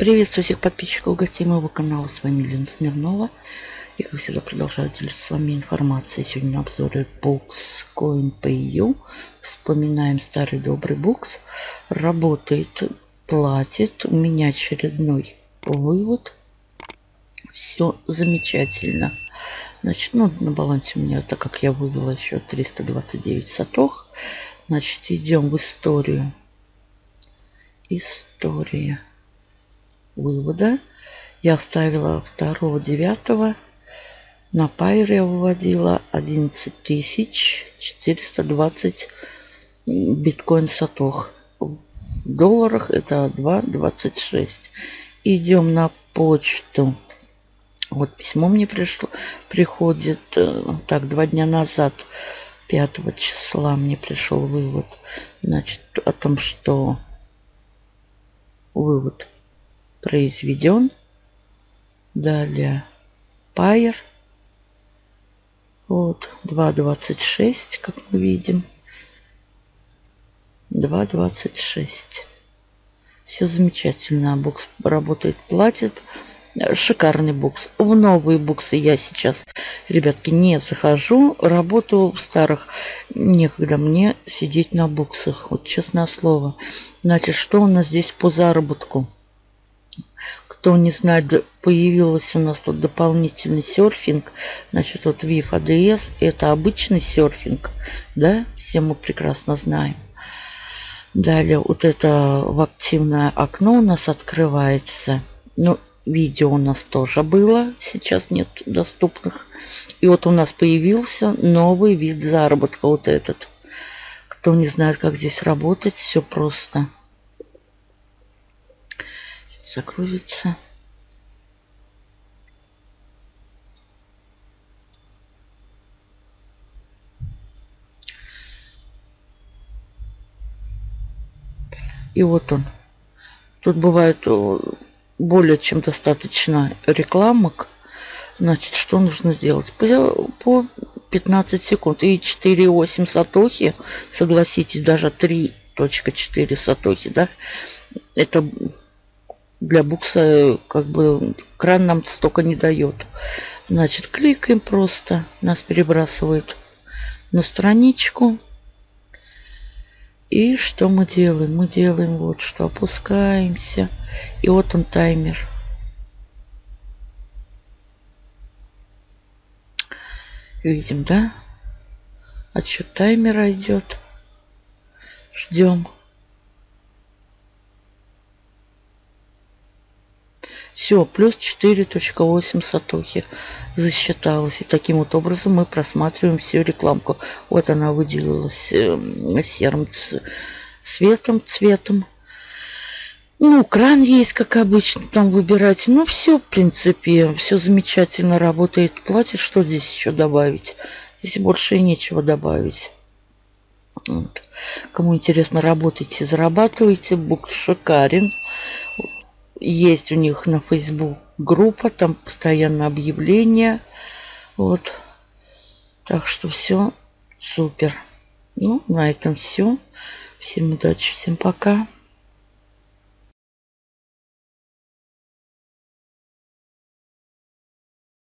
Приветствую всех подписчиков гостей моего канала. С вами Лена Смирнова. И как всегда продолжаю делиться с вами информацией. Сегодня на обзоре Books Coin.pay.u. Вспоминаем старый добрый букс. Работает, платит. У меня очередной вывод. Все замечательно. Значит, ну, на балансе у меня, так как я вывела еще 329 сатох. Значит, идем в историю. История вывода. Я вставила 2 9 на Пайр я выводила 11 420 биткоин сатох. В долларах это 2,26. Идем на почту. Вот письмо мне пришло, приходит, э, так, два дня назад, 5 числа мне пришел вывод, значит, о том, что вывод произведен. Далее Пайер. Вот 2.26, как мы видим. 2.26. Все замечательно. Бокс работает, платит. Шикарный бокс. В новые боксы я сейчас, ребятки, не захожу. Работаю в старых. Некогда мне сидеть на боксах. Вот честное слово. Значит, что у нас здесь по заработку? Кто не знает, появился у нас тут дополнительный серфинг. Значит, вот VIF ADS это обычный серфинг. Да, все мы прекрасно знаем. Далее вот это в активное окно у нас открывается. Ну, видео у нас тоже было. Сейчас нет доступных. И вот у нас появился новый вид заработка. Вот этот. Кто не знает, как здесь работать, все просто загрузится. И вот он. Тут бывает э, более чем достаточно рекламок. Значит, что нужно сделать? По, по 15 секунд. И 4,8 сатохи, согласитесь, даже 3.4 сатохи, да, это для букса как бы кран нам столько не дает. Значит, кликаем просто. Нас перебрасывает на страничку. И что мы делаем? Мы делаем вот что. Опускаемся. И вот он таймер. Видим, да? Отсчет таймера идет. Ждем. Все, плюс 4.8 сатохи засчиталось. И таким вот образом мы просматриваем всю рекламку. Вот она выделилась э, серым цветом, цветом. Ну, кран есть, как обычно, там выбирать. Ну, все, в принципе, все замечательно работает. Платит, что здесь еще добавить? Здесь больше и нечего добавить. Вот. Кому интересно, работайте, зарабатывайте. Бук шикарен. Есть у них на Facebook группа, там постоянно объявления. Вот. Так что все супер. Ну, на этом все. Всем удачи, всем пока.